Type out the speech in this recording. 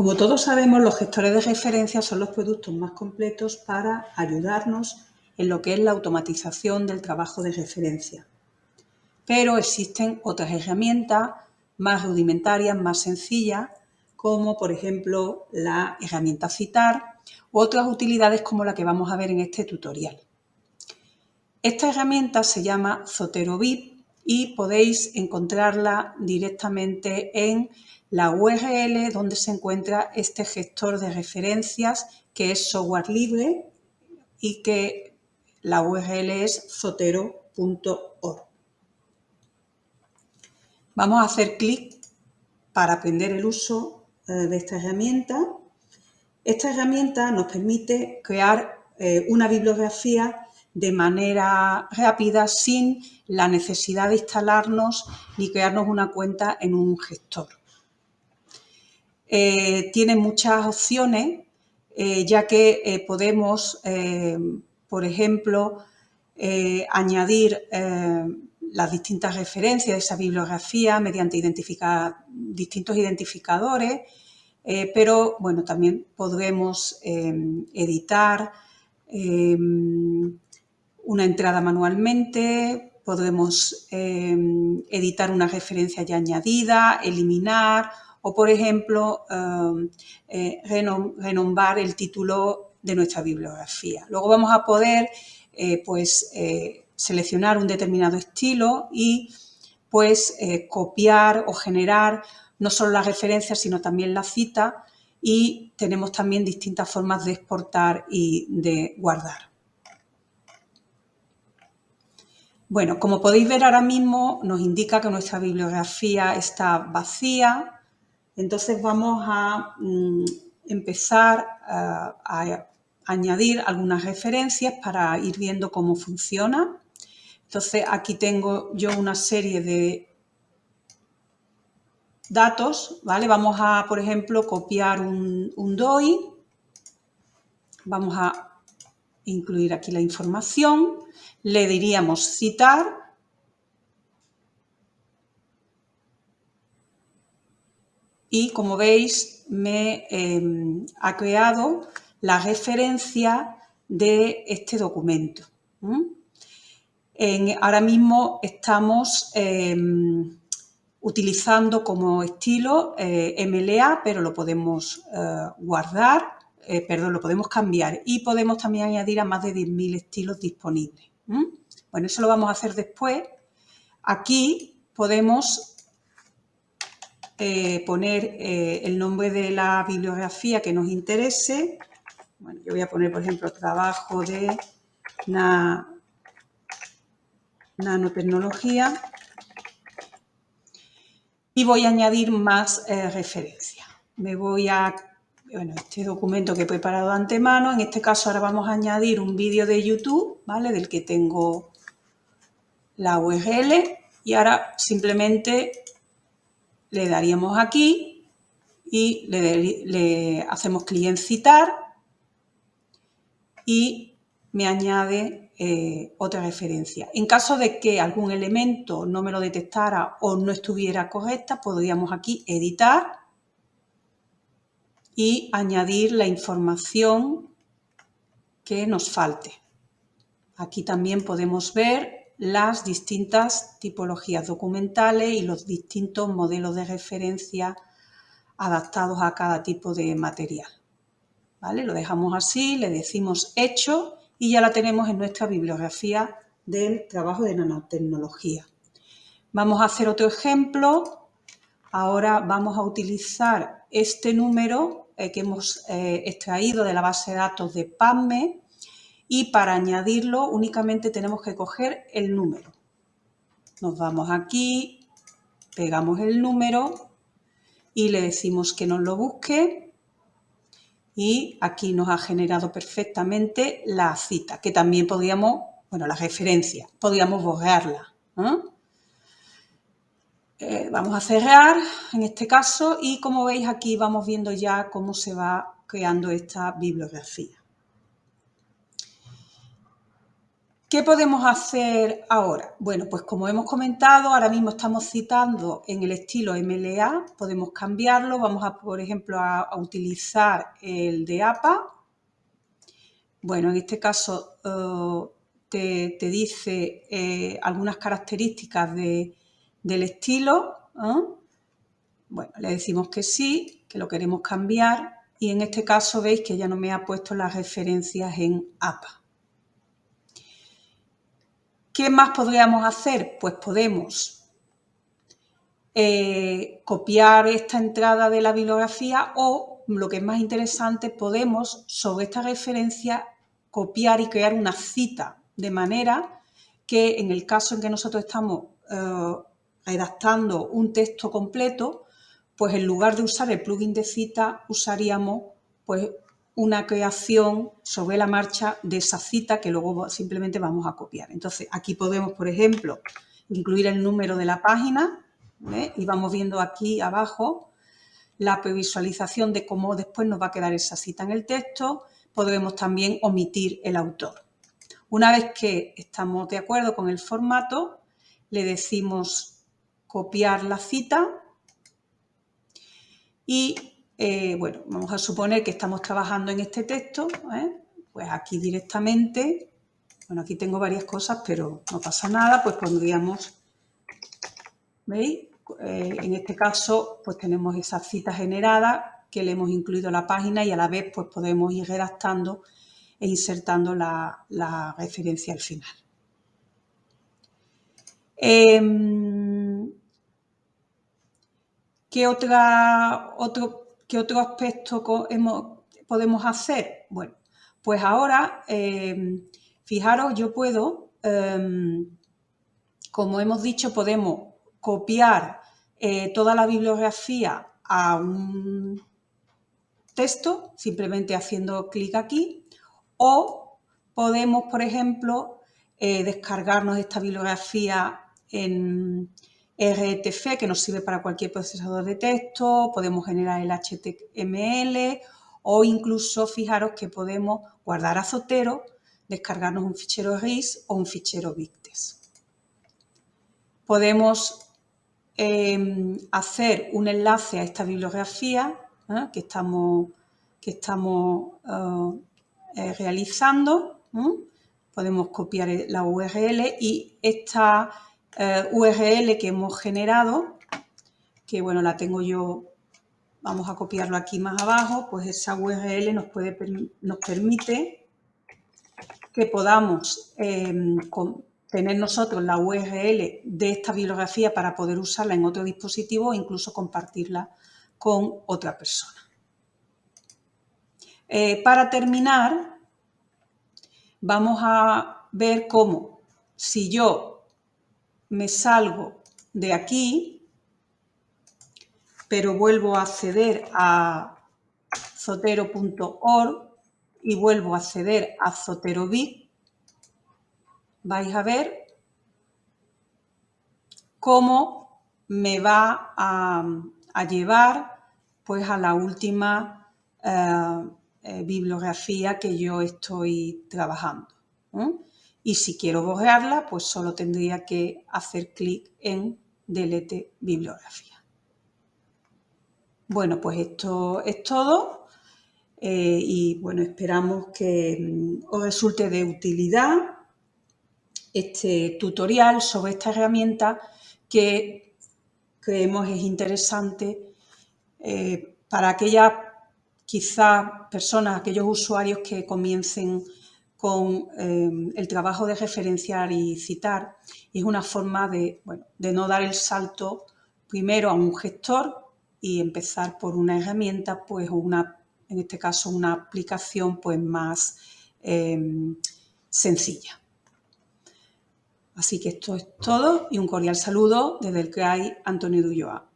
Como todos sabemos, los gestores de referencia son los productos más completos para ayudarnos en lo que es la automatización del trabajo de referencia. Pero existen otras herramientas más rudimentarias, más sencillas, como por ejemplo la herramienta Citar u otras utilidades como la que vamos a ver en este tutorial. Esta herramienta se llama ZoteroBit y podéis encontrarla directamente en la URL donde se encuentra este gestor de referencias que es software libre y que la URL es zotero.org. Vamos a hacer clic para aprender el uso eh, de esta herramienta. Esta herramienta nos permite crear eh, una bibliografía de manera rápida sin la necesidad de instalarnos ni crearnos una cuenta en un gestor. Eh, tiene muchas opciones, eh, ya que eh, podemos, por ejemplo, añadir las distintas referencias de esa bibliografía mediante distintos identificadores, pero bueno, también podremos editar una entrada manualmente, podremos editar una referencia ya añadida, eliminar o, por ejemplo, em, eh, renombrar el título de nuestra bibliografía. Luego vamos a poder eh, pues, eh, seleccionar un determinado estilo y pues, copiar o generar no solo las referencias, sino también la cita y tenemos también distintas formas de exportar y de guardar. Bueno, como podéis ver ahora mismo nos indica que nuestra bibliografía está vacía, entonces vamos a mm, empezar a, a añadir algunas referencias para ir viendo cómo funciona. Entonces aquí tengo yo una serie de datos, ¿vale? Vamos a, por ejemplo, copiar un DOI. Vamos a incluir aquí la información. Le diríamos citar y como veis me em, ha creado la referencia de este documento. ahora mismo estamos em, utilizando como estilo eh, MLA, pero lo podemos eh, guardar, eh, perdón, lo podemos cambiar y podemos también añadir a más de 10.000 estilos disponibles. Bueno, eso lo vamos a hacer después. Aquí podemos eh, poner eh, el nombre de la bibliografía que nos interese. Bueno, yo voy a poner, por ejemplo, trabajo de nanotecnología y voy a añadir más eh, referencias. Me voy a, bueno, este documento que he preparado de antemano, en este caso ahora vamos a añadir un vídeo de YouTube, ¿vale? Del que tengo la URL y ahora simplemente le daríamos aquí y le, hacemos clic en citar y me añade eh, otra referencia. En caso de que algún elemento no me lo detectara o no estuviera correcta, podríamos aquí editar y añadir la información que nos falte. Aquí también podemos ver las distintas tipologías documentales y los distintos modelos de referencia adaptados a cada tipo de material. ¿Vale? Lo dejamos así, le decimos hecho y ya la tenemos en nuestra bibliografía del trabajo de nanotecnología. Vamos a hacer otro ejemplo. Ahora vamos a utilizar este número eh, que hemos eh, extraído de la base de datos de PAMME y para añadirlo únicamente tenemos que coger el número. Nos vamos aquí, pegamos el número y le decimos que nos lo busque y aquí nos ha generado perfectamente la cita, que también podríamos, bueno, la referencia, podríamos borrarla. Eh, vamos a cerrar en este caso y como veis aquí vamos viendo ya cómo se va creando esta bibliografía. ¿Qué podemos hacer ahora? Bueno, pues como hemos comentado, ahora mismo estamos citando en el estilo MLA, podemos cambiarlo, vamos a, por ejemplo, a, utilizar el de APA. Bueno, en este caso eh, te, dice eh, algunas características del estilo. ¿eh? Bueno, le decimos que sí, que lo queremos cambiar y en este caso veis que ya no me ha puesto las referencias en APA. ¿Qué más podríamos hacer? Pues podemos eh, copiar esta entrada de la bibliografía o, lo que es más interesante, podemos sobre esta referencia copiar y crear una cita, de manera que en el caso en que nosotros estamos eh, redactando un texto completo, pues en lugar de usar el plugin de cita, usaríamos pues una creación sobre la marcha de esa cita que luego simplemente vamos a copiar. Entonces, aquí podemos, por ejemplo, incluir el número de la página y vamos viendo aquí abajo la previsualización de cómo después nos va a quedar esa cita en el texto. Podremos también omitir el autor. Una vez que estamos de acuerdo con el formato, le decimos copiar la cita y eh, bueno, vamos a suponer que estamos trabajando en este texto, ¿eh? pues aquí directamente, bueno, aquí tengo varias cosas, pero no pasa nada, pues pondríamos, ¿veis? Eh, en este caso, pues tenemos esa cita generada que le hemos incluido a la página y a la vez pues podemos ir redactando e insertando la, referencia al final. Em, ¿Qué otra, otro ¿Qué otro aspecto podemos hacer? Bueno, pues ahora, em, fijaros, yo puedo, em, como hemos dicho, podemos copiar eh, toda la bibliografía a un texto, simplemente haciendo clic aquí, o podemos, por ejemplo, eh, descargarnos esta bibliografía en, RTF, que nos sirve para cualquier procesador de texto, podemos generar el HTML o incluso fijaros que podemos guardar a Zotero, descargarnos un fichero RIS o un fichero Victes. Podemos em, hacer un enlace a esta bibliografía ¿eh? que estamos, que estamos eh, realizando. Podemos copiar la URL y esta eh, URL que hemos generado, que bueno, la tengo yo, vamos a copiarlo aquí más abajo, pues esa URL nos, permite que podamos em, tener nosotros la URL de esta bibliografía para poder usarla en otro dispositivo o incluso compartirla con otra persona. Eh, para terminar, vamos a ver cómo si yo me salgo de aquí, pero vuelvo a acceder a zotero.org y vuelvo a acceder a ZoteroBit, vais a ver cómo me va a, llevar pues a la última eh, eh, bibliografía que yo estoy trabajando y si quiero borrarla, pues solo tendría que hacer clic en Delete bibliografía. Bueno, pues esto es todo eh, y bueno, esperamos que mm, os resulte de utilidad este tutorial sobre esta herramienta que creemos es interesante eh, para aquellas quizás personas, aquellos usuarios que comiencen con em, el trabajo de referenciar y citar es una forma de, de no dar el salto primero a un gestor y empezar por una herramienta, pues una, en este caso una aplicación pues más em, sencilla. Así que esto es todo y un cordial saludo desde el CRAI Antonio Dulloa.